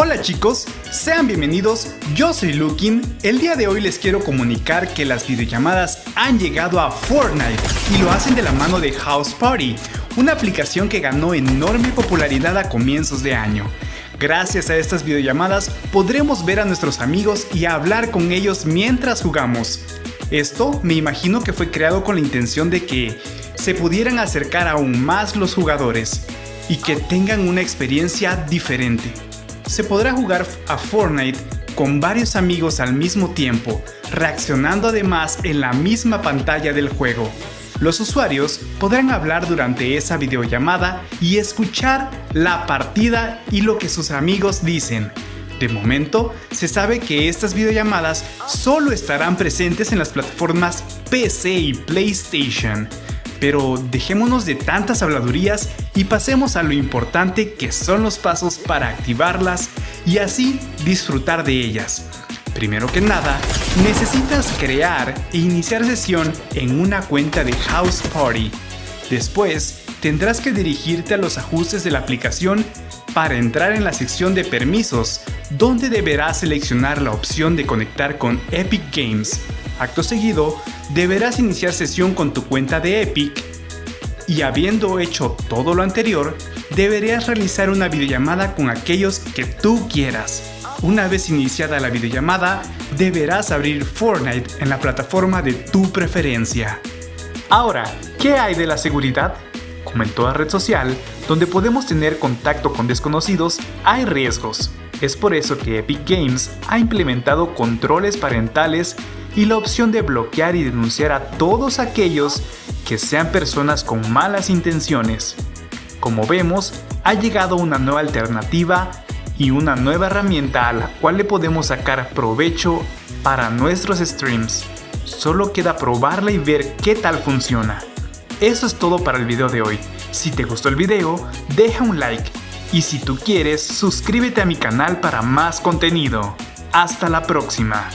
Hola chicos, sean bienvenidos, yo soy Lukin. El día de hoy les quiero comunicar que las videollamadas han llegado a Fortnite y lo hacen de la mano de House Party, una aplicación que ganó enorme popularidad a comienzos de año. Gracias a estas videollamadas podremos ver a nuestros amigos y hablar con ellos mientras jugamos. Esto me imagino que fue creado con la intención de que se pudieran acercar aún más los jugadores y que tengan una experiencia diferente. Se podrá jugar a Fortnite con varios amigos al mismo tiempo, reaccionando además en la misma pantalla del juego. Los usuarios podrán hablar durante esa videollamada y escuchar la partida y lo que sus amigos dicen. De momento, se sabe que estas videollamadas solo estarán presentes en las plataformas PC y PlayStation. Pero dejémonos de tantas habladurías y pasemos a lo importante que son los pasos para activarlas y así disfrutar de ellas. Primero que nada, necesitas crear e iniciar sesión en una cuenta de House Party. Después, tendrás que dirigirte a los ajustes de la aplicación para entrar en la sección de permisos, donde deberás seleccionar la opción de conectar con Epic Games. Acto seguido, deberás iniciar sesión con tu cuenta de Epic y habiendo hecho todo lo anterior, deberías realizar una videollamada con aquellos que tú quieras. Una vez iniciada la videollamada, deberás abrir Fortnite en la plataforma de tu preferencia. Ahora, ¿qué hay de la seguridad? Como en toda red social, donde podemos tener contacto con desconocidos, hay riesgos. Es por eso que Epic Games ha implementado controles parentales y la opción de bloquear y denunciar a todos aquellos que sean personas con malas intenciones. Como vemos, ha llegado una nueva alternativa y una nueva herramienta a la cual le podemos sacar provecho para nuestros streams. Solo queda probarla y ver qué tal funciona. Eso es todo para el video de hoy. Si te gustó el video, deja un like y si tú quieres, suscríbete a mi canal para más contenido. Hasta la próxima.